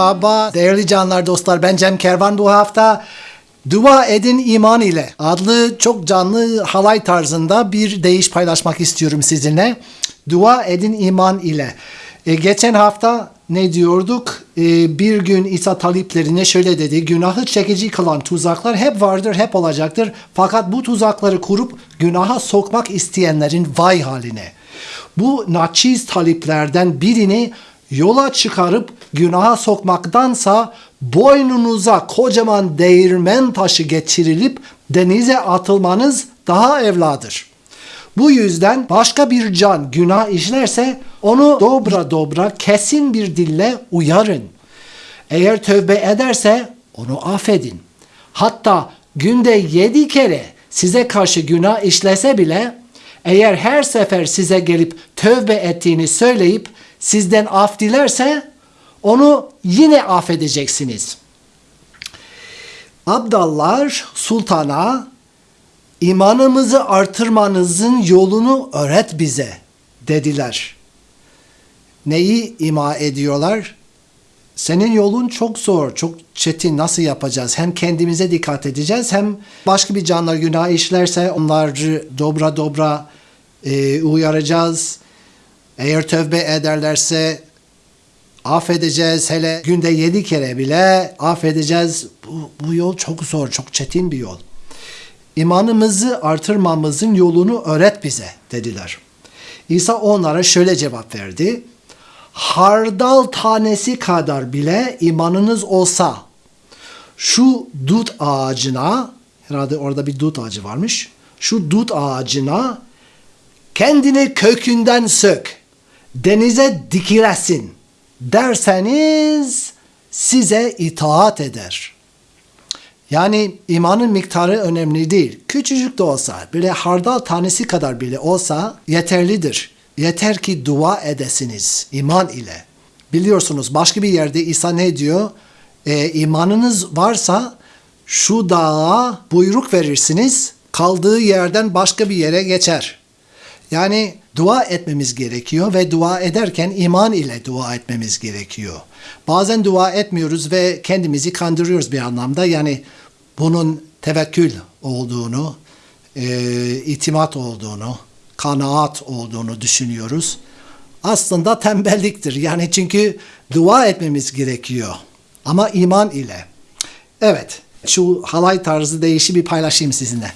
Merhaba değerli canlar dostlar ben Cem Kervan bu hafta Dua Edin iman ile adlı çok canlı halay tarzında bir deyiş paylaşmak istiyorum sizinle. Dua edin iman ile. E, geçen hafta ne diyorduk? E, bir gün İsa taliplerine şöyle dedi. Günahı çekici kılan tuzaklar hep vardır, hep olacaktır. Fakat bu tuzakları kurup günaha sokmak isteyenlerin vay haline. Bu naçiz taliplerden birini yola çıkarıp günaha sokmaktansa boynunuza kocaman değirmen taşı geçirilip denize atılmanız daha evladır. Bu yüzden başka bir can günah işlerse onu dobra dobra kesin bir dille uyarın. Eğer tövbe ederse onu affedin. Hatta günde yedi kere size karşı günah işlese bile eğer her sefer size gelip tövbe ettiğini söyleyip sizden af dilerse onu yine affedeceksiniz. Abdallar sultana imanımızı artırmanızın yolunu öğret bize dediler. Neyi ima ediyorlar? Senin yolun çok zor, çok çetin. Nasıl yapacağız? Hem kendimize dikkat edeceğiz hem başka bir canlar günah işlerse onları dobra dobra e, uyaracağız. Eğer tövbe ederlerse affedeceğiz. Hele günde yedi kere bile affedeceğiz. Bu, bu yol çok zor, çok çetin bir yol. İmanımızı artırmamızın yolunu öğret bize dediler. İsa onlara şöyle cevap verdi. Hardal tanesi kadar bile imanınız olsa şu dut ağacına herhalde orada bir dut ağacı varmış. Şu dut ağacına kendini kökünden sök, denize dikilesin derseniz size itaat eder. Yani imanın miktarı önemli değil. Küçücük de olsa, bile hardal tanesi kadar bile olsa yeterlidir. Yeter ki dua edesiniz iman ile. Biliyorsunuz başka bir yerde İsa ne diyor? E, imanınız varsa şu dağa buyruk verirsiniz, kaldığı yerden başka bir yere geçer. Yani dua etmemiz gerekiyor ve dua ederken iman ile dua etmemiz gerekiyor. Bazen dua etmiyoruz ve kendimizi kandırıyoruz bir anlamda. Yani bunun tevekkül olduğunu, e, itimat olduğunu, kanaat olduğunu düşünüyoruz. Aslında tembelliktir. Yani çünkü dua etmemiz gerekiyor. Ama iman ile. Evet, şu halay tarzı değişi bir paylaşayım sizinle.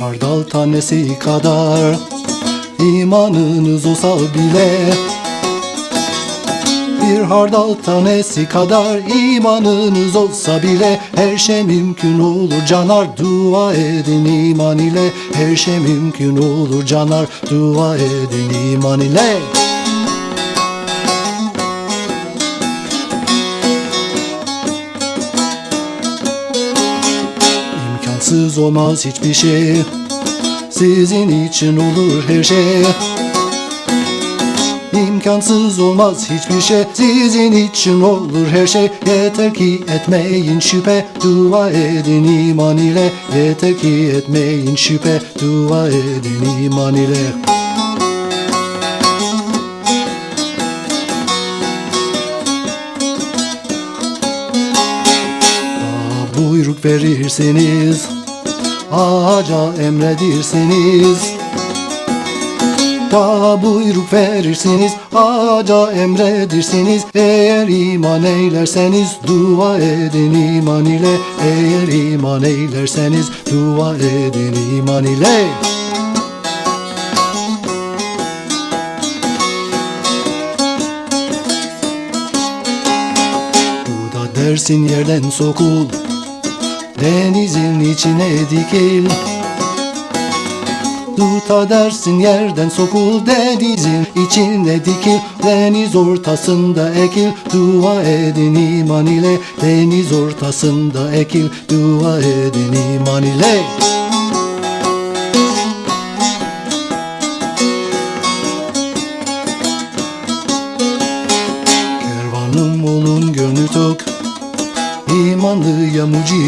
Hardal tanesi kadar imanınız olsa bile. Bir hardal tanesi kadar imanınız olsa bile. Her şey mümkün olur canar dua edin iman ile. Her şey mümkün olur canar dua edin iman ile İmkansız olmaz hiçbir şey. Sizin için olur her şey. İmkansız olmaz hiçbir şey. Sizin için olur her şey. Yeter ki etmeyin şüphe. Dua edin iman ile. Yeter ki etmeyin şüphe. Dua edin iman ile Daha buyruk verirseniz Ağaca emredirseniz daha buyruk verirsiniz Ağaca emredirsiniz. Eğer iman eylerseniz Dua edin iman ile. Eğer iman eylerseniz Dua edin iman ile. Da dersin yerden sokul Denizin içine dikil. Tuta dersin yerden sokul denizin içine dikil. Deniz ortasında ekil dua edin iman ile. Deniz ortasında ekil dua edin iman ile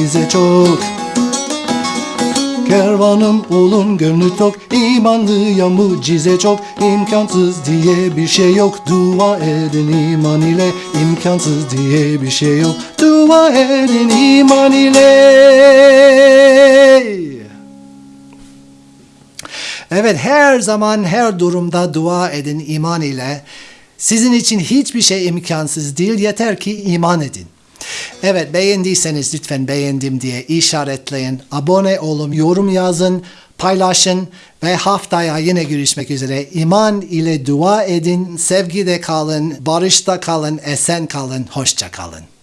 bize çok. Kervanım olun gönlü tok. İmanlıya mucize çok. İmkansız diye bir şey yok. Dua edin iman ile. İmkansız diye bir şey yok. Dua edin iman ile. Evet her zaman her durumda dua edin iman ile. Sizin için hiçbir şey imkansız değil. Yeter ki iman edin. Evet beğendiyseniz lütfen beğendim diye işaretleyin. Abone olun, yorum yazın, paylaşın ve haftaya yine görüşmek üzere. İman ile dua edin, sevgide kalın, barışta kalın, esen kalın, hoşça kalın.